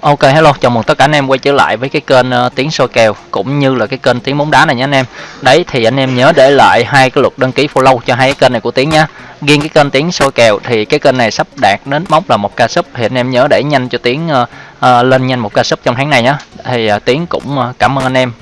Ok hello, chào mừng tất cả anh em quay trở lại với cái kênh uh, tiếng soi kèo cũng như là cái kênh tiếng bóng đá này nhé anh em. Đấy thì anh em nhớ để lại hai cái lượt đăng ký follow cho hai cái kênh này của tiếng nha. Riêng cái kênh tiếng soi kèo thì cái kênh này sắp đạt đến mốc là một ca sub thì anh em nhớ để nhanh cho tiếng uh, uh, lên nhanh một ca sub trong tháng này nhá. Thì uh, tiếng cũng uh, cảm ơn anh em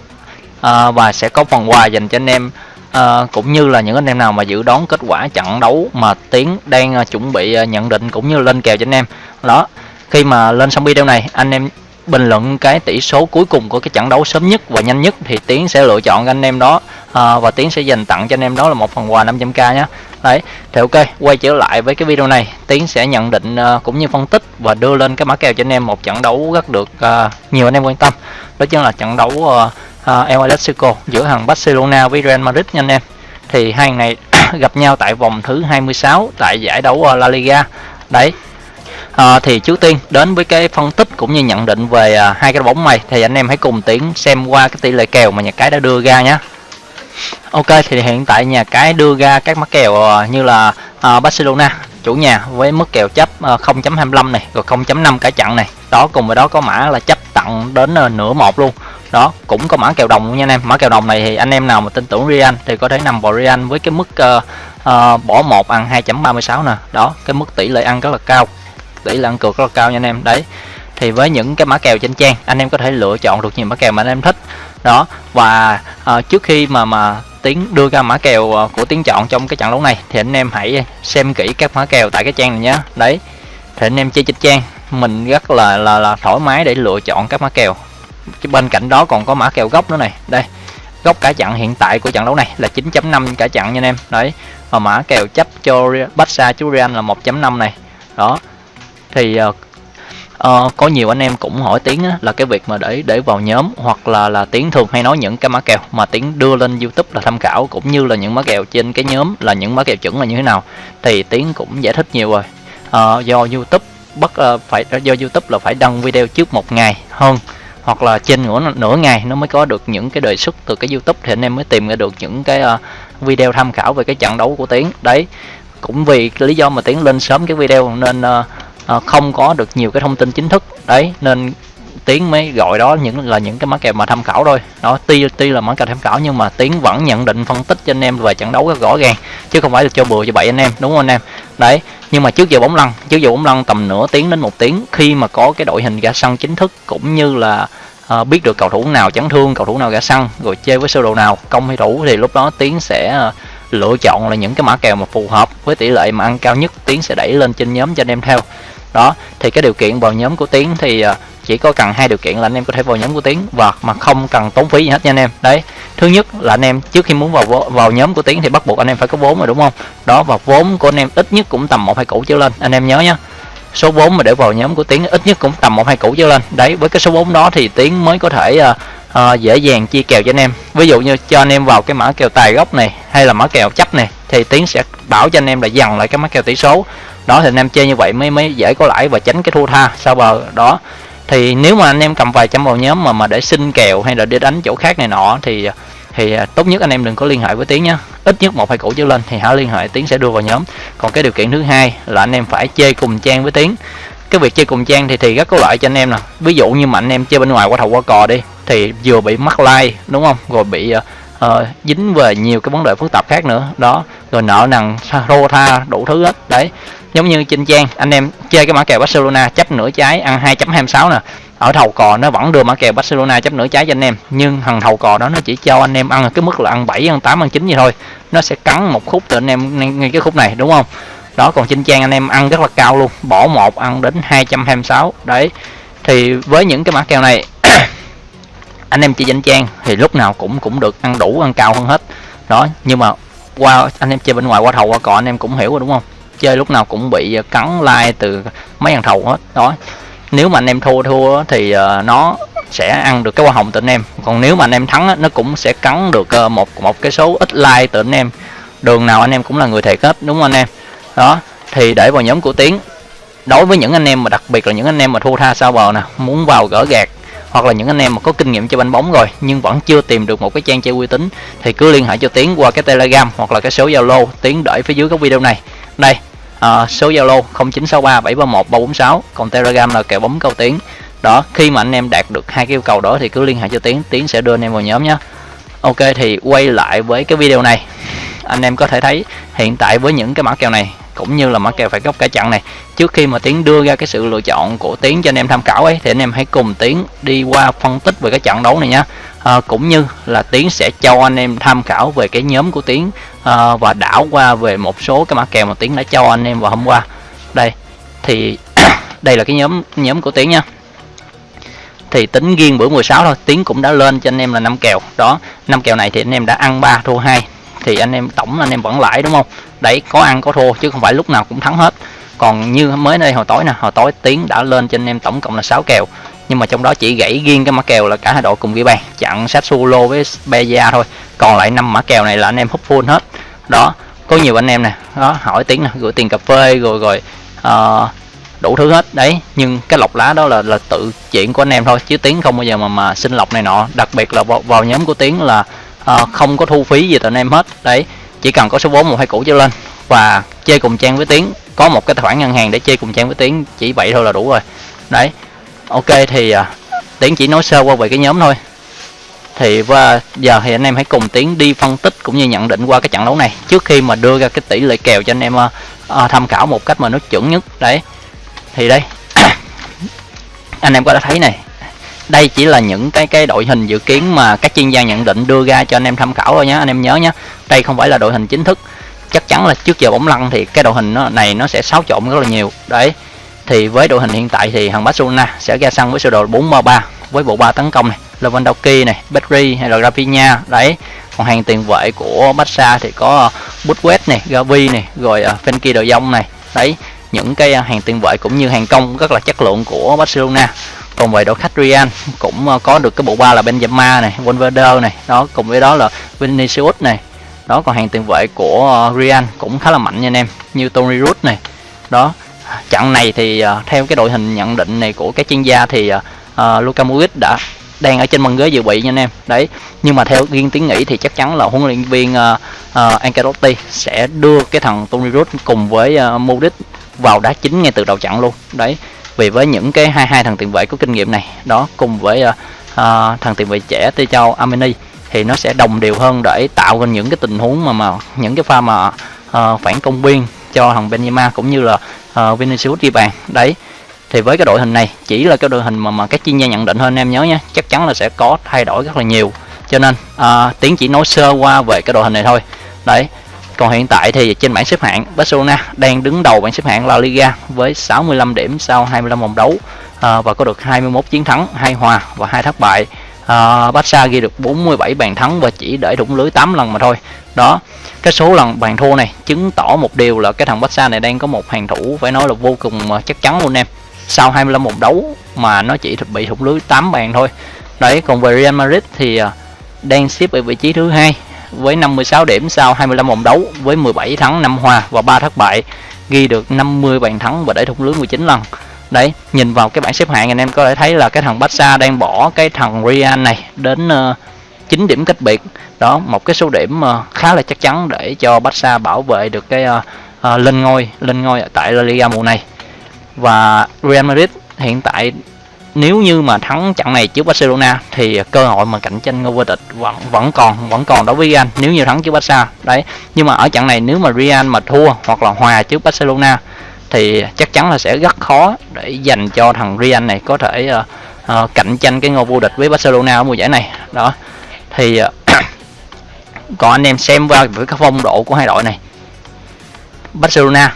uh, và sẽ có phần quà dành cho anh em à, cũng như là những anh em nào mà dự đoán kết quả trận đấu mà tiến đang uh, chuẩn bị uh, nhận định cũng như lên kèo cho anh em đó khi mà lên xong video này anh em bình luận cái tỷ số cuối cùng của cái trận đấu sớm nhất và nhanh nhất thì tiến sẽ lựa chọn anh em đó à, và tiến sẽ dành tặng cho anh em đó là một phần quà 500k nhé đấy thì ok quay trở lại với cái video này tiến sẽ nhận định uh, cũng như phân tích và đưa lên cái mã kèo cho anh em một trận đấu rất được uh, nhiều anh em quan tâm. Đó chính là trận đấu uh, uh, El Clasico giữa hàng Barcelona với Real Madrid nha anh em. Thì hai này gặp nhau tại vòng thứ 26 tại giải đấu uh, La Liga. Đấy à, thì trước tiên đến với cái phân tích cũng như nhận định về à, hai cái bóng này thì anh em hãy cùng tiến xem qua cái tỷ lệ kèo mà nhà cái đã đưa ra nhé Ok thì hiện tại nhà cái đưa ra các mắc kèo à, như là à, Barcelona chủ nhà với mức kèo chấp à, 0.25 này rồi 0.5 cả chặn này. Đó cùng với đó có mã là chấp tặng đến à, nửa một luôn. Đó cũng có mã kèo đồng luôn nha anh em. Mã kèo đồng này thì anh em nào mà tin tưởng Real thì có thể nằm vào Real với cái mức uh, uh, bỏ một ăn 2.36 nè. Đó cái mức tỷ lệ ăn rất là cao tỷ lệ ăn cược rất là cao nha anh em. Đấy thì với những cái mã kèo trên trang anh em có thể lựa chọn được nhiều mã kèo mà anh em thích. Đó và uh, trước khi mà mà tiến đưa ra mã kèo uh, của tiến chọn trong cái trận đấu này thì anh em hãy xem kỹ các mã kèo tại cái trang này nhé. Đấy thì anh em chơi trên trang mình rất là là là thoải mái để lựa chọn các mã kèo. Bên cạnh đó còn có mã kèo gốc nữa này. Đây gốc cả chặn hiện tại của trận đấu này là 9.5 cả chặn nha anh em. Đấy và mã kèo chấp cho Barca chú Real là 1.5 này. Đó thì uh, uh, có nhiều anh em cũng hỏi tiếng á, là cái việc mà để để vào nhóm hoặc là là tiếng thường hay nói những cái mã kèo mà tiếng đưa lên youtube là tham khảo cũng như là những mã kèo trên cái nhóm là những mã kèo chuẩn là như thế nào thì tiếng cũng giải thích nhiều rồi. Uh, do youtube bắt uh, phải do youtube là phải đăng video trước một ngày hơn hoặc là trên nửa nửa ngày nó mới có được những cái đề xuất từ cái youtube thì anh em mới tìm ra được những cái uh, video tham khảo về cái trận đấu của tiếng đấy cũng vì lý do mà tiến lên sớm cái video nên uh, à, không có được nhiều cái thông tin chính thức. Đấy nên tiến mới gọi đó những là những cái mã kèo mà tham khảo thôi. Đó tuy tuy là mã kèo tham khảo nhưng mà tiến vẫn nhận định phân tích cho anh em về trận đấu rất rõ ràng chứ không phải là cho bừa cho bậy anh em đúng không anh em? Đấy nhưng mà trước giờ bóng lăn trước giờ bóng lăn tầm nửa tiếng đến một tiếng khi mà có cái đội hình ra sân chính thức cũng như là uh, biết được cầu thủ nào chấn thương cầu thủ nào ra sân rồi chơi với sơ đồ nào công hay thủ thì lúc đó tiến sẽ uh, lựa chọn là những cái mã kèo mà phù hợp với tỷ lệ mà ăn cao nhất. Tiến sẽ đẩy lên trên nhóm cho anh em theo đó thì cái điều kiện vào nhóm của tiến thì à, chỉ có cần hai điều kiện là anh em có thể vào nhóm của tiến và mà không cần tốn phí gì hết nha anh em. Đấy thứ nhất là anh em trước khi muốn vào vào nhóm của tiến thì bắt buộc anh em phải có vốn rồi đúng không? Đó và vốn của anh em ít nhất cũng tầm một hai củ trở lên anh em nhớ nhé số vốn mà để vào nhóm của tiến ít nhất cũng tầm một hai củ trở lên. Đấy với cái số vốn đó thì tiến mới có thể uh, uh, dễ dàng chia kèo cho anh em. Ví dụ như cho anh em vào cái mã kèo tài gốc này hay là mã kèo chấp này thì tiến sẽ bảo cho anh em là dần lại cái mã kèo tỷ số đó thì anh em chơi như vậy mới mới dễ có lãi và tránh cái thua tha. Sau bờ đó? Thì nếu mà anh em cầm vài trăm vào nhóm mà mà để xin kèo hay là đi đánh chỗ khác này nọ thì thì à, tốt nhất anh em đừng có liên hệ với tiến nhé ít nhất một hai củ trở lên thì hãy liên hệ tiến sẽ đưa vào nhóm. Còn cái điều kiện thứ hai là anh em phải chơi cùng trang với tiến. Cái việc chơi cùng trang thì thì rất có lợi cho anh em nè. Ví dụ như mà anh em chơi bên ngoài qua thầu qua cò đi thì vừa bị mắc like đúng không? Rồi bị uh, dính về nhiều cái vấn đề phức tạp khác nữa. Đó rồi nợ nần rô tha đủ thứ hết. Đấy giống như trên trang, anh em chơi cái mã kèo Barcelona chấp nửa trái à, ăn 2.26 nè. Ở thầu cò nó vẫn đưa mã kèo Barcelona chấp nửa trái cho anh em, nhưng thằng thầu cò đó nó chỉ cho anh em ăn cái mức là ăn 7 ăn 8 ăn 9 gì thôi. Nó sẽ cắn một khúc từ anh em ngay cái khúc này, đúng không? Đó, còn trên trang anh em ăn rất là cao luôn, bỏ một, ăn đến 226 đấy, thì với những cái mã kèo này, anh em chơi danh trang thì lúc nào cũng cũng được ăn đủ, ăn cao hơn hết. Đó, nhưng mà qua, anh em chơi bên ngoài, qua thầu qua cò anh em cũng hiểu rồi, đúng không? Chơi lúc nào cũng bị ờ, cắn like từ mấy thằng thầu hết. Đó, nếu mà anh em thua thua thì ờ, nó sẽ ăn được cái hoa hồng từ anh em. Còn nếu mà anh em thắng nó cũng sẽ cắn được ờ, một một cái số ít like từ anh em. Đường nào anh em cũng là người thiệt hết, đúng không anh em? Đó, thì để vào nhóm của tiến, đối với những anh em mà đặc biệt là những anh em mà thua tha sao bờ nè, muốn vào gỡ gạt hoặc là những anh em mà có kinh nghiệm chơi banh bóng rồi, nhưng vẫn chưa tìm được một cái trang chơi uy tín, thì cứ liên hệ cho tiến qua cái telegram hoặc là cái số zalo. Tiến để phía dưới cái video này đây à, số zalo 0963 731 346 còn telegram là kèo bóng câu tiến đó khi mà anh em đạt được hai cái yêu cầu đó thì cứ liên hệ cho tiến tiến sẽ đưa anh em vào nhóm nhé. Ok thì quay lại với cái video này. Anh em có thể thấy hiện tại với những cái mã kèo này cũng như là mã kèo phải góc cả chặn này. Trước khi mà tiến đưa ra cái sự lựa chọn của tiến cho anh em tham khảo ấy thì anh em hãy cùng tiến đi qua phân tích về cái trận đấu này nhé à, cũng như là tiến sẽ cho anh em tham khảo về cái nhóm của tiến à, và đảo qua về một số cái mã kèo mà tiến đã cho anh em vào hôm qua. Đây thì đây là cái nhóm nhóm của tiến nha. Thì tính riêng bữa 16 thôi tiến cũng đã lên cho anh em là năm kèo. Đó năm kèo này thì anh em đã ăn 3 thua hai thì anh em tổng anh em vẫn lãi đúng không? Đấy có ăn có thua chứ không phải lúc nào cũng thắng hết. Còn như mới đây hồi tối nè hồi tối tiến đã lên cho anh em tổng cộng là 6 kèo. Nhưng mà trong đó chỉ gãy riêng cái mã kèo là cả hai đội cùng ghi bàn chặn sát solo với Beja thôi. Còn lại năm mã kèo này là anh em hút full hết. Đó có nhiều anh em nè. Đó hỏi tiếng nè gửi tiền cà phê rồi rồi uh, đủ thứ hết. Đấy nhưng cái lọc lá đó là là tự chuyện của anh em thôi chứ tiếng không bao giờ mà mà xin lọc này nọ. Đặc biệt là vào, vào nhóm của tiếng là à, không có thu phí gì tụi anh em hết. Đấy chỉ cần có số vốn một hai cũ trở lên. Và chơi cùng trang với tiếng có một cái tài khoản ngân hàng để chơi cùng trang với tiếng chỉ vậy thôi là đủ rồi. Đấy ok thì à, tiến chỉ nói sơ qua về cái nhóm thôi. Thì và giờ thì anh em hãy cùng tiến đi phân tích cũng như nhận định qua cái trận đấu này. Trước khi mà đưa ra cái tỷ lệ kèo cho anh em à, tham khảo một cách mà nó chuẩn nhất. Đấy thì đây. Anh em có đã thấy này đây chỉ là những cái cái đội hình dự kiến mà các chuyên gia nhận định đưa ra cho anh em tham khảo thôi nhé anh em nhớ nhé đây không phải là đội hình chính thức. Chắc chắn là trước giờ bóng lăn thì cái đội hình nó, này nó sẽ xáo trộn rất là nhiều. Đấy, thì với đội hình hiện tại thì thằng Barcelona sẽ ra sân với sơ đồ 433 với bộ ba tấn công này. Lewandowski này, Pedri hay là Rafinha. Đấy, còn hàng tiền vệ của Barca thì có ờ, Busquets này, Gavi này, rồi ờ, Frenkie de Jong này. Đấy, những cái ờ, hàng tiền vệ cũng như hàng công rất là chất lượng của Barcelona còn về đội khách Real cũng ờ, có được cái bộ ba là Benzema này Valverde này. Đó cùng với đó là Vinicius này. Đó còn hàng tiền vệ của ờ, Real cũng khá là mạnh nha anh em như Toni Kroos này. Đó trận này thì uh, theo cái đội hình nhận định này của các chuyên gia thì uh, Luka Modric đã đang ở trên băng ghế dự bị nha anh em. Đấy nhưng mà theo riêng tiếng nghĩ thì chắc chắn là huấn luyện viên uh, uh, Ancelotti sẽ đưa cái thằng Toni Kroos cùng với uh, Modric vào đá chính ngay từ đầu trận luôn. Đấy vì với những cái hai hai thằng tiền vệ có kinh nghiệm này. Đó cùng với uh, uh, thằng tiền vệ trẻ Tê Châu Amini thì nó sẽ đồng đều hơn để tạo ra những cái tình huống mà mà những cái pha mà uh, phản công biên cho thằng Benzema cũng như là uh, Vinicius ghi bàn. Đấy thì với cái đội hình này chỉ là cái đội hình mà mà các chuyên gia nhận định hơn em nhớ nhé chắc chắn là sẽ có thay đổi rất là nhiều. Cho nên uh, tiến chỉ nói sơ qua về cái đội hình này thôi. Đấy còn hiện tại thì trên bảng xếp hạng Barcelona đang đứng đầu bảng xếp hạng La Liga với 65 điểm sau 25 vòng đấu à, và có được 21 chiến thắng, 2 hòa và 2 thất bại. À, Barca ghi được 47 bàn thắng và chỉ để thủng lưới 8 lần mà thôi. Đó, cái số lần bàn thua này chứng tỏ một điều là cái thằng Barca này đang có một hàng thủ phải nói là vô cùng chắc chắn luôn em. Sau 25 vòng đấu mà nó chỉ bị thủng lưới 8 bàn thôi. Đấy, còn về Real Madrid thì à, đang xếp ở vị trí thứ hai với 56 điểm sau 25 vòng đấu với 17 thắng 5 hòa và 3 thất bại ghi được 50 bàn thắng và để thủng lưới 19 lần. Đấy nhìn vào cái bảng xếp hạng anh em có thể thấy là cái thằng Barca đang bỏ cái thằng Real này đến ờ, uh, 9 điểm cách biệt. Đó một cái số điểm uh, khá là chắc chắn để cho Barca bảo vệ được cái uh, uh, lên ngôi lên ngôi tại La Liga mùa này. Và Real Madrid hiện tại nếu như mà thắng trận này trước Barcelona thì cơ hội mà cạnh tranh ngôi vô địch vẫn vẫn còn vẫn còn đối với Real. Nếu như thắng trước Barca đấy. Nhưng mà ở trận này nếu mà Real mà thua hoặc là hòa trước Barcelona thì chắc chắn là sẽ rất khó để dành cho thằng Real này có thể uh, uh, cạnh tranh cái ngôi vô địch với Barcelona ở mùa giải này. Đó. Thì uh, còn anh em xem qua với cái phong độ của hai đội này. Barcelona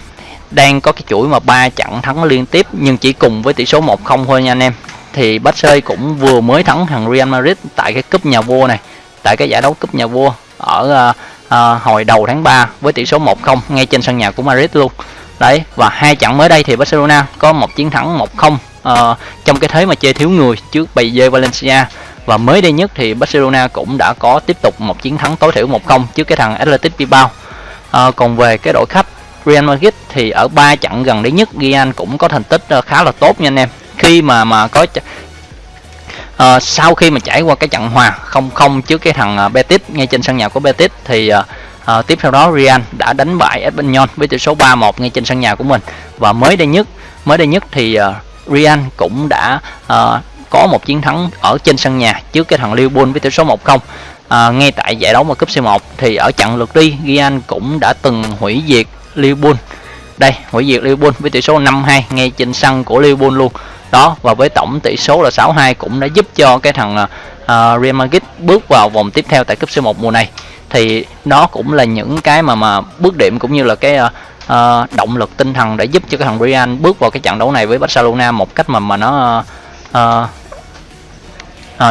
đang có cái chuỗi mà ba trận thắng liên tiếp nhưng chỉ cùng với tỷ số 1-0 thôi nha anh em. Thì Barca cũng vừa mới thắng thằng Real Madrid tại cái cúp nhà vua này tại cái giải đấu cúp nhà vua ở uh, uh, hồi đầu tháng 3 với tỷ số 1-0 ngay trên sân nhà của Madrid luôn. Đấy và hai trận mới đây thì Barcelona có một chiến thắng 1-0 uh, ờ, trong cái thế mà chơi thiếu người trước bầy dê Valencia. Và mới đây nhất thì Barcelona cũng đã có tiếp tục một chiến thắng tối thiểu 1-0 trước cái thằng Athletic Bilbao. Uh, còn về cái đội khách Real Madrid thì ở ba trận gần đây nhất Real cũng có thành tích ờ, khá là tốt nha anh em. Khi mà mà có uh, sau khi mà trải qua cái trận hòa không không trước cái thằng ờ, Betis ngay trên sân nhà của Betis thì uh, uh, tiếp theo đó Real đã đánh bại Espanyol với tỷ số 3-1 ngay trên sân nhà của mình. Và mới đây nhất mới đây nhất thì uh, Real cũng đã uh, có một chiến thắng ở trên sân nhà trước cái thằng Liverpool với tỷ số 1-0 à, ngay tại giải đấu mà cúp C1 thì ở trận lượt đi Real cũng đã từng hủy diệt Liverpool. Đây hủy diệt Liverpool với tỷ số 5-2 ngay trên sân của Liverpool luôn. Đó và với tổng tỷ số là 6-2 cũng đã giúp cho cái thằng uh, Real Madrid bước vào vòng tiếp theo tại cúp C1 mùa này. Thì nó cũng là những cái mà mà bước điểm cũng như là cái uh, uh, động lực tinh thần để giúp cho cái thằng Real bước vào cái trận đấu này với Barcelona một cách mà mà nó uh, uh,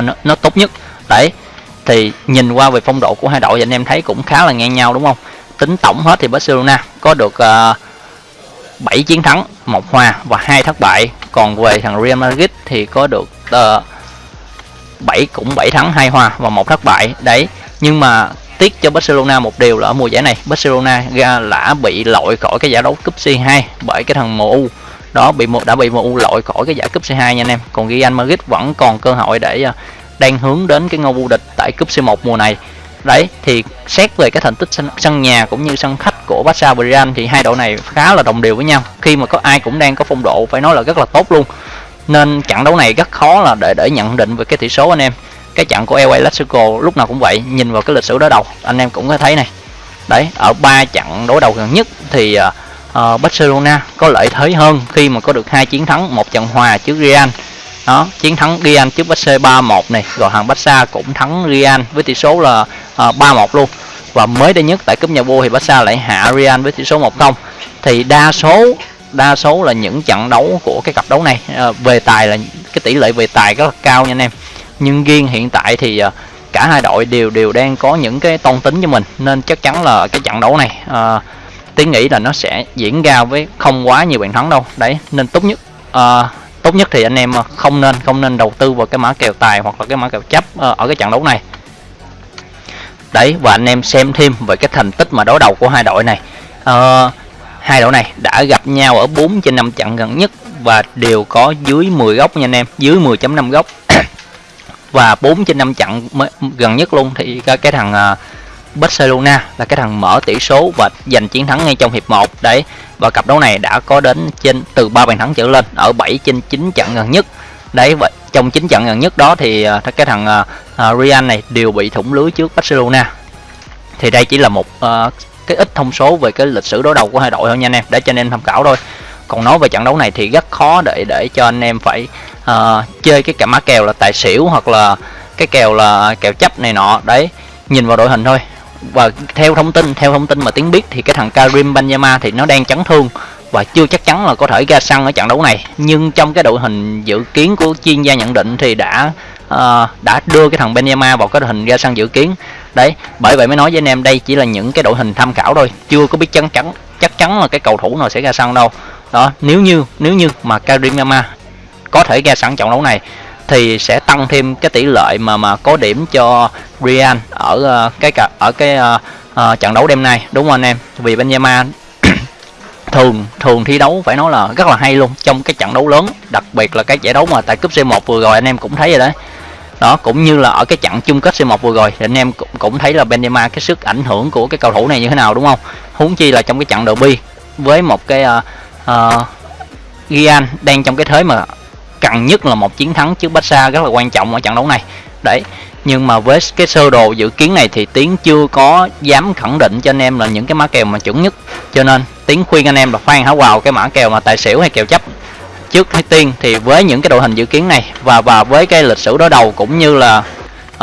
nó, nó tốt nhất. Đấy thì nhìn qua về phong độ của hai đội thì anh em thấy cũng khá là ngang nhau đúng không? Tính tổng hết thì Barcelona có được ờ, uh, 7 chiến thắng một hòa và hai thất bại. Còn về thằng Real Madrid thì có được ờ, uh, 7 cũng 7 thắng hai hòa và một thất bại. Đấy nhưng mà tiếc cho Barcelona một điều là ở mùa giải này Barcelona ra đã bị loại khỏi cái giải đấu cúp C2 bởi cái thằng MU đó bị một đã bị MU loại khỏi cái giải cúp C2 nha anh em. Còn Real Madrid vẫn còn cơ hội để uh, đang hướng đến cái ngôi vô địch tại cúp C1 mùa này đấy thì xét về cái thành tích sân, sân nhà cũng như sân khách của Barca và Real thì hai đội này khá là đồng đều với nhau. Khi mà có ai cũng đang có phong độ phải nói là rất là tốt luôn. Nên trận đấu này rất khó là để để nhận định về cái tỷ số anh em. Cái trận của LA Clasico lúc nào cũng vậy nhìn vào cái lịch sử đối đầu anh em cũng có thấy này. Đấy ở ba trận đối đầu gần nhất thì uh, Barcelona có lợi thế hơn khi mà có được hai chiến thắng một trận hòa trước Real đó chiến thắng Real trước Barca 3-1 này rồi hàng Barca cũng thắng Real với tỷ số là ờ, à, 3-1 luôn. Và mới đây nhất tại cúp nhà vua thì Barca lại hạ Real với tỷ số 1-0 thì đa số đa số là những trận đấu của cái cặp đấu này à, về tài là cái tỷ lệ về tài rất là cao nha anh em. Nhưng riêng hiện tại thì à, cả hai đội đều đều đang có những cái tôn tính cho mình. Nên chắc chắn là cái trận đấu này à, tiến nghĩ là nó sẽ diễn ra với không quá nhiều bàn thắng đâu. Đấy nên tốt nhất à, tốt nhất thì anh em ờ, không nên không nên đầu tư vào cái mã kèo tài hoặc là cái mã kèo chấp ờ, ở cái trận đấu này. Đấy và anh em xem thêm về cái thành tích mà đối đầu của hai đội này. À, hai đội này đã gặp nhau ở 4 trên 5 trận gần nhất và đều có dưới 10 góc nha anh em dưới 10.5 góc. Và 4 trên 5 trận mới, gần nhất luôn thì cái, cái thằng Barcelona là cái thằng mở tỷ số và giành chiến thắng ngay trong hiệp 1 đấy và cặp đấu này đã có đến trên từ 3 bàn thắng trở lên ở 7 trên 9 trận gần nhất. Đấy và trong 9 trận gần nhất đó thì à, cái thằng uh, Real này đều bị thủng lưới trước Barcelona. Thì đây chỉ là một uh, cái ít thông số về cái lịch sử đối đầu của hai đội thôi nha anh em để cho anh em tham khảo thôi. Còn nói về trận đấu này thì rất khó để để cho anh em phải uh, chơi cái cả má kèo là tài xỉu hoặc là cái kèo là kèo chấp này nọ. Đấy nhìn vào đội hình thôi và theo thông tin theo thông tin mà tiếng biết thì cái thằng Karim Benzema thì nó đang chấn thương và chưa chắc chắn là có thể ra sân ở trận đấu này. Nhưng trong cái đội hình dự kiến của chuyên gia nhận định thì đã uh, đã đưa cái thằng Benzema vào cái đội hình ra sân dự kiến. Đấy bởi vậy mới nói với anh em đây chỉ là những cái đội hình tham khảo thôi chưa có biết chắc chắn chắc chắn là cái cầu thủ nào sẽ ra sân đâu. Đó nếu như nếu như mà Karim Benzema có thể ra sân trận đấu này thì sẽ tăng thêm cái tỷ lệ mà mà có điểm cho Real ở uh, cái ở cái uh, uh, trận đấu đêm nay đúng không anh em? Vì Benzema thường thường thi đấu phải nói là rất là hay luôn trong cái trận đấu lớn đặc biệt là cái giải đấu mà tại cúp C1 vừa rồi anh em cũng thấy rồi đấy. Đó cũng như là ở cái trận chung kết C1 vừa rồi thì anh em cũng, cũng thấy là Benzema cái sức ảnh hưởng của cái cầu thủ này như thế nào đúng không? Huống chi là trong cái trận derby với một cái uh, uh, Real đang trong cái thế mà cần nhất là một chiến thắng trước Barca rất là quan trọng ở trận đấu này. Đấy nhưng mà với cái sơ đồ dự kiến này thì tiến chưa có dám khẳng định cho anh em là những cái mã kèo mà chuẩn nhất. Cho nên tiến khuyên anh em là khoan hả vào cái mã kèo mà tài xỉu hay kèo chấp trước hay tiên. Thì với những cái đội hình dự kiến này và và với cái lịch sử đối đầu cũng như là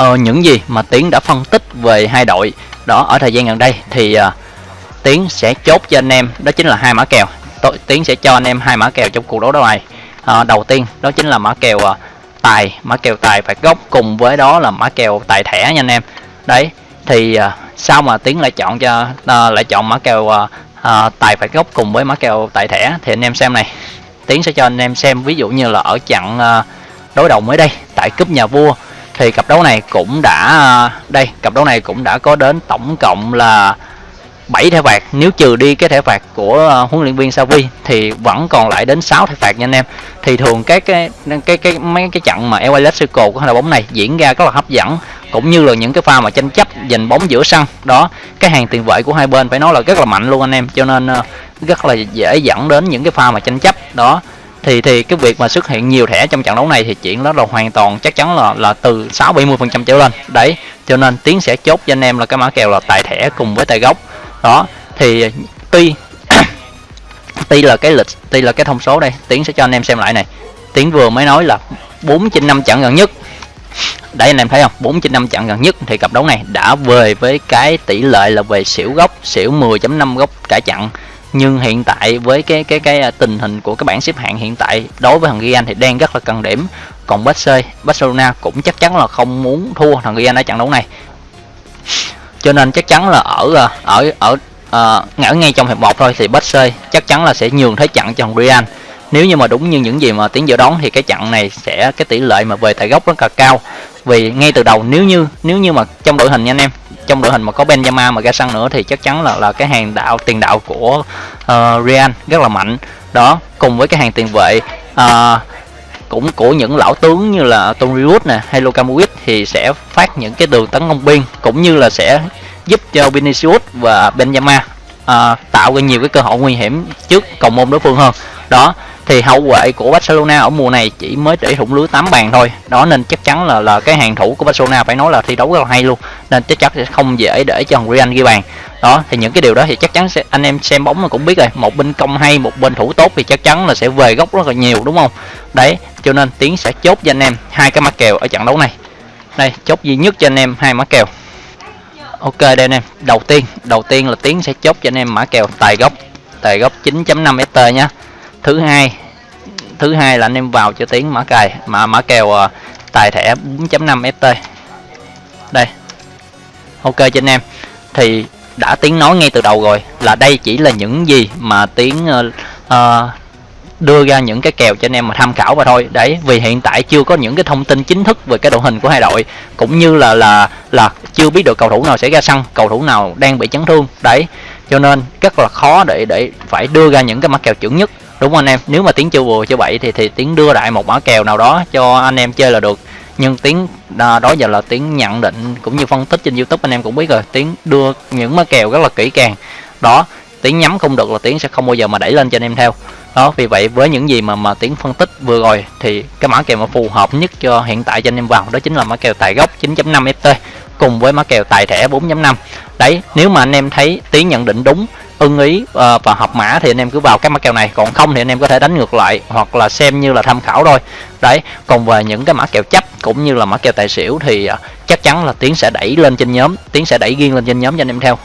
uh, những gì mà tiến đã phân tích về hai đội đó ở thời gian gần đây thì uh, tiến sẽ chốt cho anh em đó chính là hai mã kèo. Tiến sẽ cho anh em hai mã kèo trong cuộc đấu đấu này à, đầu tiên đó chính là mã kèo à, tài. Mã kèo tài phạt gốc cùng với đó là mã kèo tài thẻ nha anh em. Đấy thì à, sao mà tiến lại chọn cho à, lại chọn mã kèo à, à, tài phạt gốc cùng với mã kèo tài thẻ? Thì anh em xem này. Tiến sẽ cho anh em xem ví dụ như là ở trận à, đối đầu mới đây tại cúp nhà vua. Thì cặp đấu này cũng đã à, đây cặp đấu này cũng đã có đến tổng cộng là 7 thẻ phạt. Nếu trừ đi cái thẻ phạt của uh, huấn luyện viên Savi thì vẫn còn lại đến 6 thẻ phạt nha anh em. Thì thường các cái cái cái mấy cái trận mà LA Clasico của hai đội bóng này diễn ra rất là hấp dẫn cũng như là những cái pha mà tranh chấp giành bóng giữa sân. Đó cái hàng tiền vệ của hai bên phải nói là rất là mạnh luôn anh em cho nên uh, rất là dễ dẫn đến những cái pha mà tranh chấp. Đó thì thì cái việc mà xuất hiện nhiều thẻ trong trận đấu này thì chuyện đó là hoàn toàn chắc chắn là là từ 6 70 phần trăm trở lên. Đấy cho nên tiến sẽ chốt cho anh em là cái mã kèo là tài thẻ cùng với tài gốc đó, thì tuy tuy là cái lịch tuy là cái thông số đây. Tiến sẽ cho anh em xem lại này. Tiến vừa mới nói là 4 trên 5 trận gần nhất. Đấy anh em thấy không? 4 trên 5 trận gần nhất thì cặp đấu này đã về với cái tỷ lệ là về xỉu gốc, xỉu 10.5 gốc cả trận nhưng hiện tại với cái cái cái à, tình hình của cái bảng xếp hạng hiện tại đối với thằng anh thì đang rất là cần điểm. Còn Barcelona cũng chắc chắn là không muốn thua thằng Real ở trận đấu này cho nên chắc chắn là ở ờ, ở ở ở, ngã ngay trong hiệp một thôi thì Barca chắc chắn là sẽ nhường thế trận cho thằng Real. Nếu như mà đúng như những gì mà tiến dự đoán thì cái trận này sẽ cái tỷ lệ mà về tại gốc rất là cao. Vì ngay từ đầu nếu như nếu như mà trong đội hình nha anh em trong đội hình mà có Benzema mà ra sân nữa thì chắc chắn là là cái hàng đạo tiền đạo của uh, Real rất là mạnh. Đó cùng với cái hàng tiền vệ uh, cũng của những lão tướng như là Tony Wood nè hay Luka Modric thì sẽ phát những cái đường tấn công biên cũng như là sẽ giúp cho Vinicius và Benzema à, tạo ra nhiều cái cơ hội nguy hiểm trước cầu môn đối phương hơn. Đó thì hậu vệ của Barcelona ở mùa này chỉ mới để thủng lưới 8 bàn thôi. Đó nên chắc chắn là là cái hàng thủ của Barcelona phải nói là thi đấu rất là hay luôn nên chắc chắn sẽ không dễ để cho Real ghi bàn. Đó thì những cái điều đó thì chắc chắn sẽ anh em xem bóng mà cũng biết rồi một bên công hay một bên thủ tốt thì chắc chắn là sẽ về góc rất là nhiều đúng không? Đấy cho nên tiến sẽ chốt cho anh em hai cái mã kèo ở trận đấu này. Đây chốt duy nhất cho anh em hai mã kèo. Ok đây anh em. Đầu tiên đầu tiên là tiến sẽ chốt cho anh em mã kèo tài gốc tài gốc 9.5 ft nhá. Thứ hai thứ hai là anh em vào cho tiến mã cài mà mã kèo ờ, tài thẻ 4.5 ft đây. Ok cho anh em. Thì đã tiếng nói ngay từ đầu rồi là đây chỉ là những gì mà tiếng uh, ờ, uh, ờ, đưa ra những cái kèo cho anh em mà tham khảo và thôi. Đấy, vì hiện tại chưa có những cái thông tin chính thức về cái đội hình của hai đội, cũng như là là là chưa biết được cầu thủ nào sẽ ra sân, cầu thủ nào đang bị chấn thương. Đấy, cho nên rất là khó để để phải đưa ra những cái mã kèo chuẩn nhất. Đúng không anh em? Nếu mà tiếng chưa vừa chưa vậy thì thì tiếng đưa lại một mã kèo nào đó cho anh em chơi là được. Nhưng tiếng à, đó giờ là tiếng nhận định cũng như phân tích trên youtube, anh em cũng biết rồi. Tiếng đưa những mã kèo rất là kỹ càng. Đó tiếng nhắm không được là tiếng sẽ không bao giờ mà đẩy lên cho anh em theo. Đó, vì vậy với những gì mà mà tiếng phân tích vừa rồi thì cái mã kèo mà phù hợp nhất cho hiện tại cho anh em vào đó chính là mã kèo tài gốc 9.5 ft cùng với mã kèo tài thẻ 4.5 đấy, nếu mà anh em thấy tiếng nhận định đúng ưng ý ờ, và hợp mã thì anh em cứ vào cái mã kèo này. Còn không thì anh em có thể đánh ngược lại hoặc là xem như là tham khảo thôi. Đấy còn về những cái mã kèo chấp cũng như là mã kèo tài xỉu thì ờ, chắc chắn là tiến sẽ đẩy lên trên nhóm tiến sẽ đẩy riêng lên trên nhóm cho anh em theo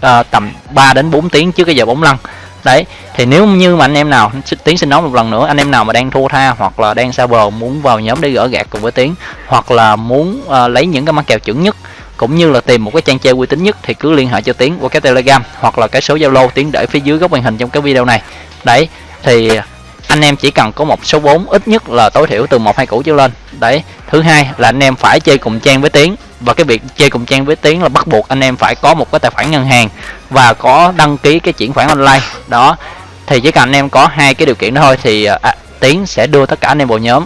à, tầm 3 đến 4 tiếng trước cái giờ bóng lăn. Đấy thì nếu như mà anh em nào tiến xin nói một lần nữa anh em nào mà đang thua tha hoặc là đang xa bờ muốn vào nhóm để gỡ gạt cùng với tiến hoặc là muốn uh, lấy những cái mã kèo chuẩn nhất cũng như là tìm một cái trang chơi uy tín nhất thì cứ liên hệ cho tiến qua cái telegram hoặc là cái số zalo tiến để phía dưới góc màn hình trong cái video này. Đấy thì anh em chỉ cần có một số 4 ít nhất là tối thiểu từ một hai củ trở lên. Đấy thứ hai là anh em phải chơi cùng trang với tiến và cái việc chơi cùng trang với tiến là bắt buộc anh em phải có một cái tài khoản ngân hàng và có đăng ký cái chuyển khoản online. Đó thì chỉ cần anh em có hai cái điều kiện đó thôi thì à, tiến sẽ đưa tất cả anh em vào nhóm.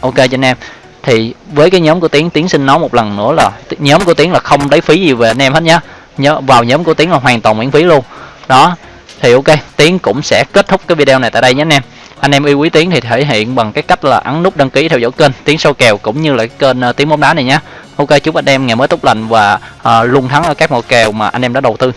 Ok cho anh em thì với cái nhóm của tiến tiến xin nói một lần nữa là nhóm của tiến là không lấy phí gì về anh em hết nhá. Nhớ vào nhóm của tiến là hoàn toàn miễn phí luôn. Đó thì ok tiến cũng sẽ kết thúc cái video này tại đây nhé anh em. Anh em yêu quý tiến thì thể hiện bằng cái cách là ấn nút đăng ký theo dõi kênh tiến sâu kèo cũng như là cái kênh uh, tiến bóng đá này nhé ok chúc anh em ngày mới tốt lành và uh, luôn thắng ở các màu kèo mà anh em đã đầu tư.